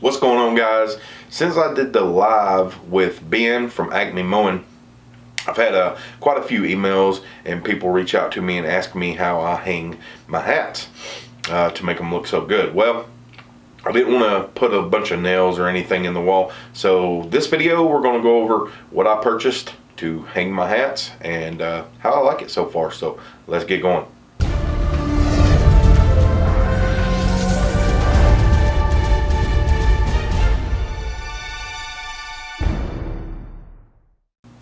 What's going on guys? Since I did the live with Ben from Acme Mowing, I've had uh, quite a few emails and people reach out to me and ask me how I hang my hats uh, to make them look so good. Well, I didn't want to put a bunch of nails or anything in the wall. So this video, we're going to go over what I purchased to hang my hats and uh, how I like it so far. So let's get going.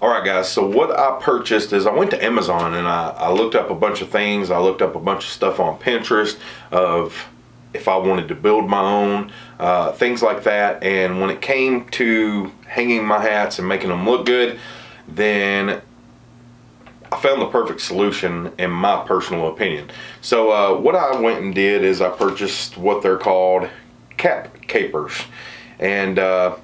Alright guys, so what I purchased is I went to Amazon and I, I, looked up a bunch of things. I looked up a bunch of stuff on Pinterest of if I wanted to build my own, uh, things like that. And when it came to hanging my hats and making them look good, then I found the perfect solution in my personal opinion. So uh, what I went and did is I purchased what they're called cap capers. And uh,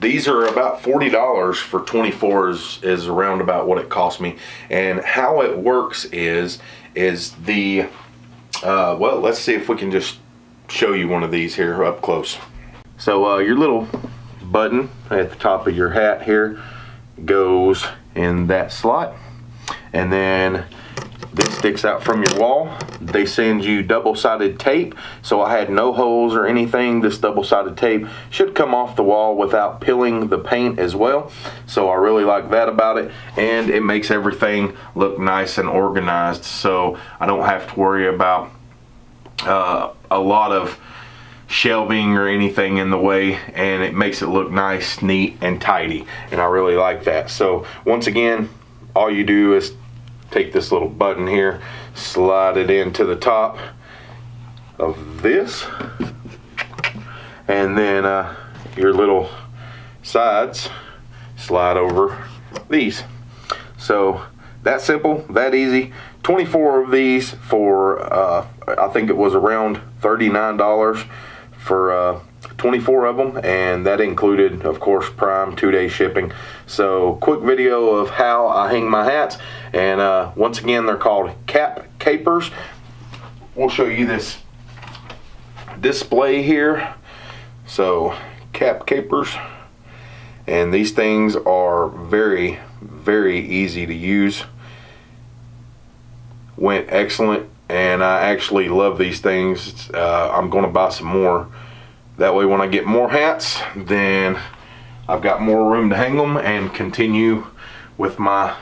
these are about $40 for 24 is, is around about what it cost me. And how it works is, is the, uh, well, let's see if we can just show you one of these here up close. So uh, your little button at the top of your hat here goes in that slot. And then this sticks out from your wall. They send you double-sided tape, so I had no holes or anything. This double-sided tape should come off the wall without peeling the paint as well. So I really like that about it, and it makes everything look nice and organized, so I don't have to worry about uh, a lot of shelving or anything in the way and it makes it look nice neat and tidy and I really like that so once again all you do is take this little button here, slide it into the top of this, and then uh, your little sides slide over these. So that simple, that easy. 24 of these for, uh, I think it was around $39 for uh, 24 of them and that included of course prime two-day shipping. So quick video of how I hang my hats and uh, once again they're called cap capers. We'll show you this display here. So cap capers and these things are very very easy to use. Went excellent and I actually love these things. Uh, I'm gonna buy some more that way when I get more hats, then I've got more room to hang them and continue with my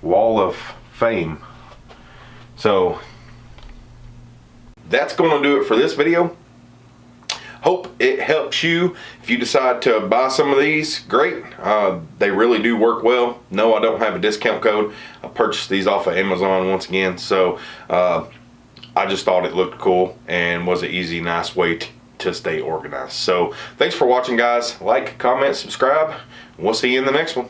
wall of fame. So that's going to do it for this video. Hope it helps you. If you decide to buy some of these, great. Uh, they really do work well. No, I don't have a discount code. I purchased these off of Amazon once again. So uh, I just thought it looked cool and was an easy, nice way to, to stay organized. So thanks for watching, guys. Like, comment, subscribe. We'll see you in the next one.